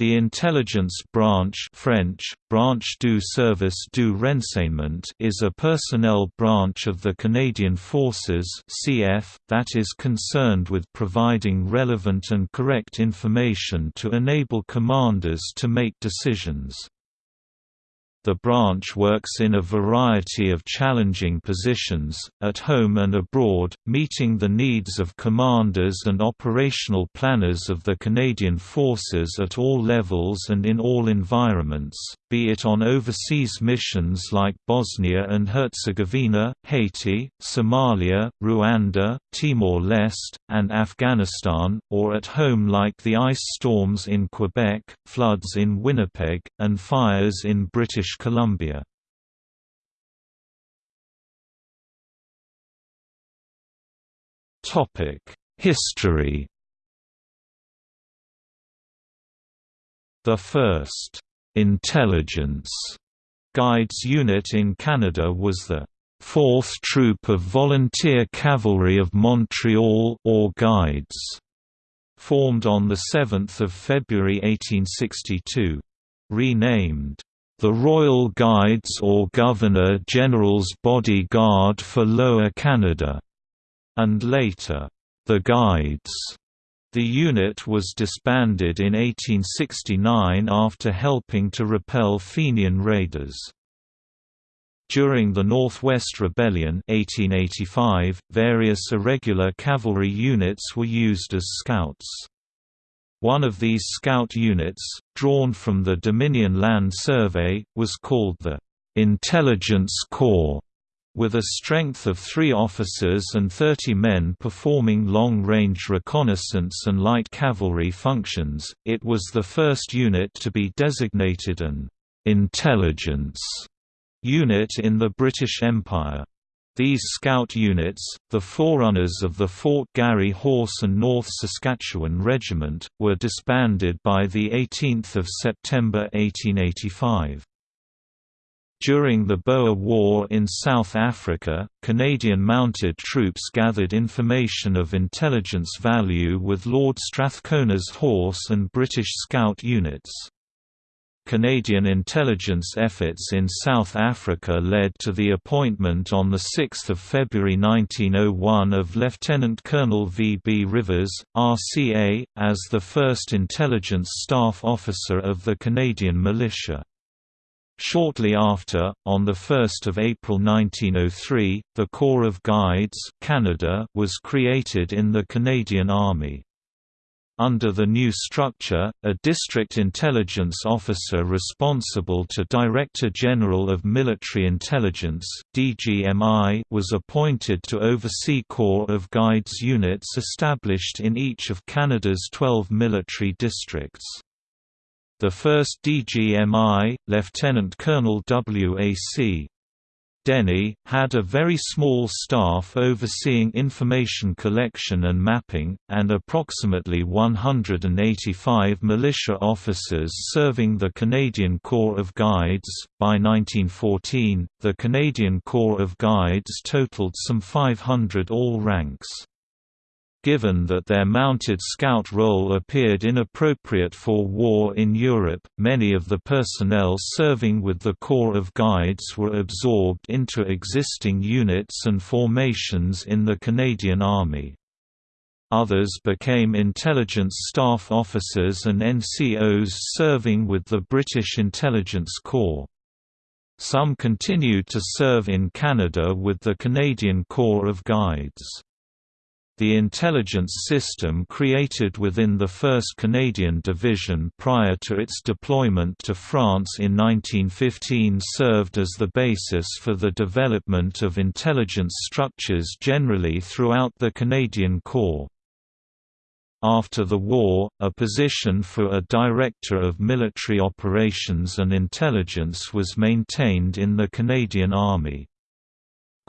The intelligence branch French, Branche du Service du Renseignement is a personnel branch of the Canadian Forces CF, that is concerned with providing relevant and correct information to enable commanders to make decisions. The branch works in a variety of challenging positions, at home and abroad, meeting the needs of commanders and operational planners of the Canadian Forces at all levels and in all environments, be it on overseas missions like Bosnia and Herzegovina, Haiti, Somalia, Rwanda, Timor-Leste, and Afghanistan, or at home like the ice storms in Quebec, floods in Winnipeg, and fires in British British Columbia. History The first «intelligence» guides unit in Canada was the 4th Troop of Volunteer Cavalry of Montreal or Guides, formed on 7 February 1862. Renamed the Royal Guides or Governor-General's Bodyguard for Lower Canada, and later, the Guides. The unit was disbanded in 1869 after helping to repel Fenian raiders. During the Northwest Rebellion 1885, various irregular cavalry units were used as scouts. One of these scout units, drawn from the Dominion Land Survey, was called the Intelligence Corps, with a strength of three officers and 30 men performing long-range reconnaissance and light cavalry functions. It was the first unit to be designated an intelligence unit in the British Empire. These scout units, the forerunners of the Fort Garry Horse and North Saskatchewan Regiment, were disbanded by 18 September 1885. During the Boer War in South Africa, Canadian mounted troops gathered information of intelligence value with Lord Strathcona's Horse and British Scout units. Canadian intelligence efforts in South Africa led to the appointment on 6 February 1901 of Lieutenant Colonel V. B. Rivers, RCA, as the first intelligence staff officer of the Canadian militia. Shortly after, on 1 April 1903, the Corps of Guides Canada was created in the Canadian Army. Under the new structure, a District Intelligence Officer responsible to Director General of Military Intelligence DGMI was appointed to oversee Corps of Guides units established in each of Canada's 12 military districts. The first DGMI, Lieutenant Colonel W.A.C. Denny, had a very small staff overseeing information collection and mapping, and approximately 185 militia officers serving the Canadian Corps of Guides. By 1914, the Canadian Corps of Guides totaled some 500 all ranks. Given that their mounted scout role appeared inappropriate for war in Europe, many of the personnel serving with the Corps of Guides were absorbed into existing units and formations in the Canadian Army. Others became intelligence staff officers and NCOs serving with the British Intelligence Corps. Some continued to serve in Canada with the Canadian Corps of Guides. The intelligence system created within the 1st Canadian Division prior to its deployment to France in 1915 served as the basis for the development of intelligence structures generally throughout the Canadian Corps. After the war, a position for a Director of Military Operations and Intelligence was maintained in the Canadian Army.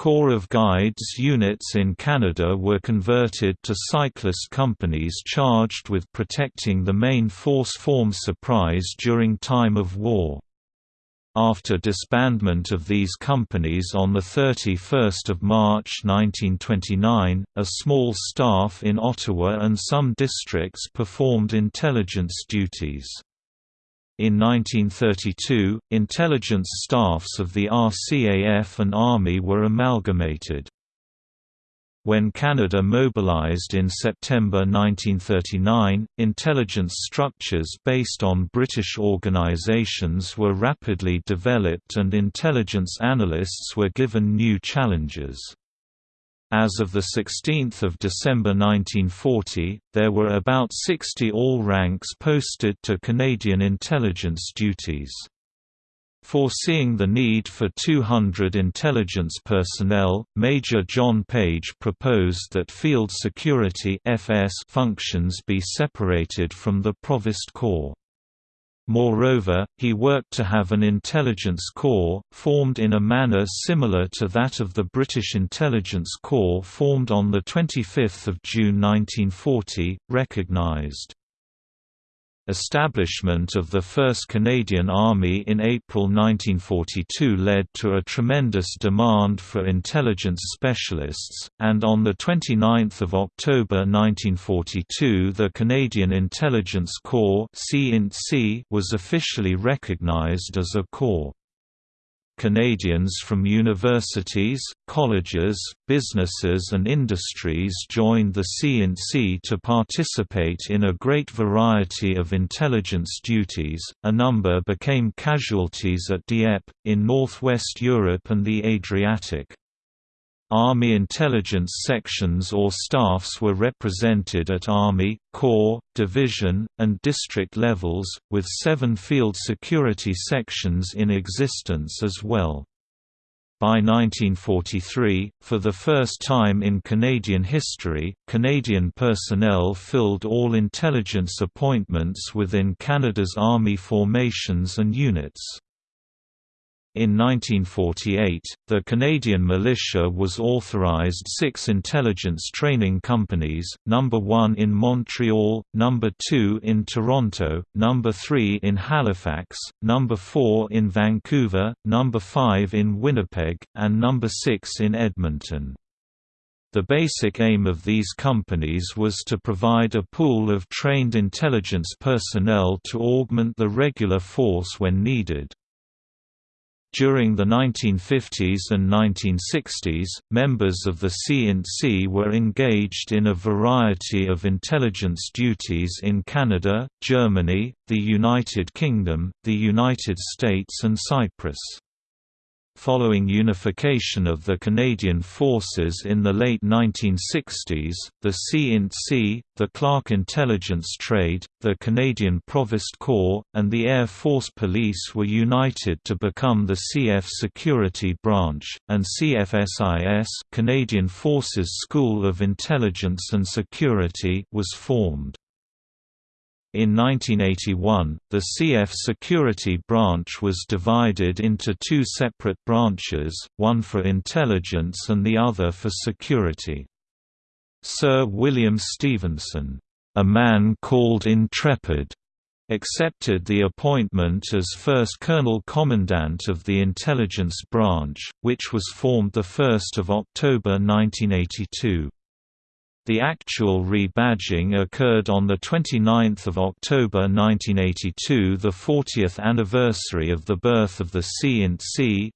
Corps of Guides units in Canada were converted to cyclist companies charged with protecting the main force form surprise during time of war. After disbandment of these companies on 31 March 1929, a small staff in Ottawa and some districts performed intelligence duties. In 1932, intelligence staffs of the RCAF and Army were amalgamated. When Canada mobilized in September 1939, intelligence structures based on British organizations were rapidly developed and intelligence analysts were given new challenges. As of 16 December 1940, there were about 60 all ranks posted to Canadian intelligence duties. Foreseeing the need for 200 intelligence personnel, Major John Page proposed that field security FS functions be separated from the Provost Corps. Moreover, he worked to have an intelligence corps, formed in a manner similar to that of the British Intelligence Corps formed on 25 June 1940, recognised. Establishment of the 1st Canadian Army in April 1942 led to a tremendous demand for intelligence specialists, and on 29 October 1942 the Canadian Intelligence Corps was officially recognized as a corps. Canadians from universities, colleges, businesses and industries joined the C Int C to participate in a great variety of intelligence duties. A number became casualties at Dieppe, in northwest Europe and the Adriatic. Army intelligence sections or staffs were represented at Army, Corps, Division, and district levels, with seven field security sections in existence as well. By 1943, for the first time in Canadian history, Canadian personnel filled all intelligence appointments within Canada's Army formations and units. In 1948, the Canadian militia was authorized six intelligence training companies, number 1 in Montreal, number 2 in Toronto, number 3 in Halifax, number 4 in Vancouver, number 5 in Winnipeg, and number 6 in Edmonton. The basic aim of these companies was to provide a pool of trained intelligence personnel to augment the regular force when needed. During the 1950s and 1960s, members of the C Int C were engaged in a variety of intelligence duties in Canada, Germany, the United Kingdom, the United States and Cyprus. Following unification of the Canadian forces in the late 1960s, the C-INT-C, the Clark Intelligence Trade, the Canadian Provost Corps, and the Air Force Police were united to become the CF Security Branch, and CFSIS Canadian Forces School of Intelligence and Security was formed. In 1981, the CF Security Branch was divided into two separate branches, one for intelligence and the other for security. Sir William Stephenson, a man called Intrepid, accepted the appointment as first Colonel Commandant of the Intelligence Branch, which was formed 1 October 1982. The actual rebadging occurred on 29 October 1982 the 40th anniversary of the birth of the C Int C.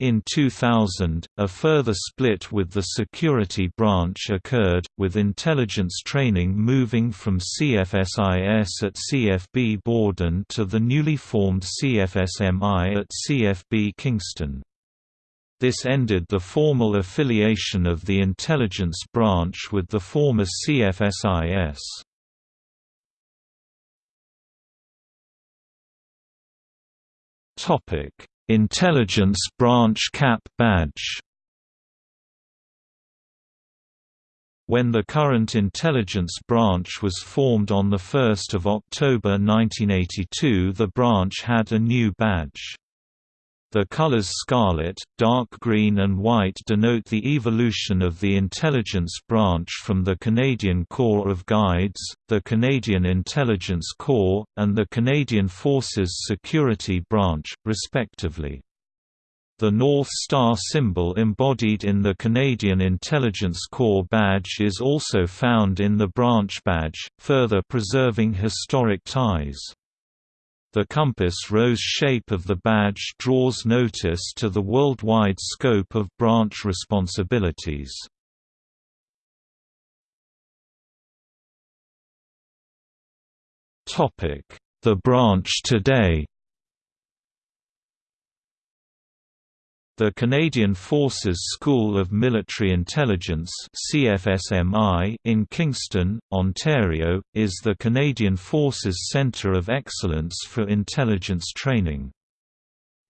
In 2000, a further split with the security branch occurred, with intelligence training moving from CFSIS at CFB Borden to the newly formed CFSMI at CFB Kingston. This ended the formal affiliation of the intelligence branch with the former CFSIS. Topic: Intelligence Branch Cap Badge. When the current intelligence branch was formed on 1 October 1982 the branch had a new badge. The colors scarlet, dark green and white denote the evolution of the intelligence branch from the Canadian Corps of Guides, the Canadian Intelligence Corps, and the Canadian Forces Security Branch, respectively. The North Star symbol embodied in the Canadian Intelligence Corps badge is also found in the branch badge, further preserving historic ties. The compass rose shape of the badge draws notice to the worldwide scope of branch responsibilities. The branch today The Canadian Forces School of Military Intelligence in Kingston, Ontario, is the Canadian Forces Centre of Excellence for Intelligence Training.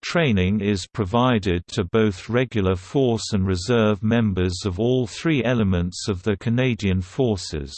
Training is provided to both regular force and reserve members of all three elements of the Canadian Forces.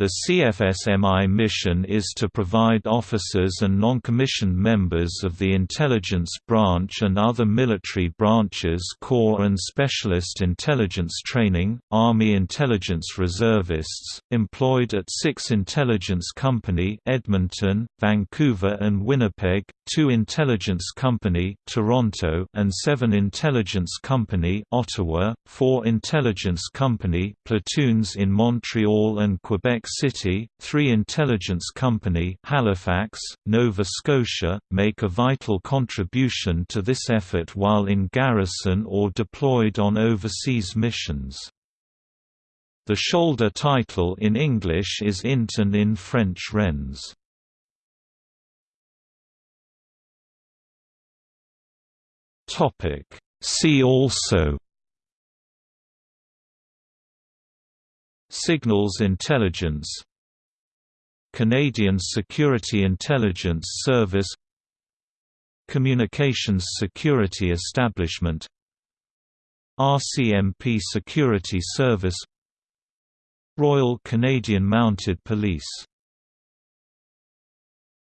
The CFSMI mission is to provide officers and non-commissioned members of the intelligence branch and other military branches core and specialist intelligence training, Army intelligence reservists, employed at six Intelligence Company Edmonton, Vancouver and Winnipeg, two Intelligence Company Toronto and seven Intelligence Company Ottawa, four Intelligence Company platoons in Montreal and Quebec City, three intelligence company Halifax, Nova Scotia, make a vital contribution to this effort while in garrison or deployed on overseas missions. The shoulder title in English is Int and in French Rennes. See also Signals Intelligence. Canadian Security Intelligence Service. Communications Security Establishment. RCMP Security Service. Royal Canadian Mounted Police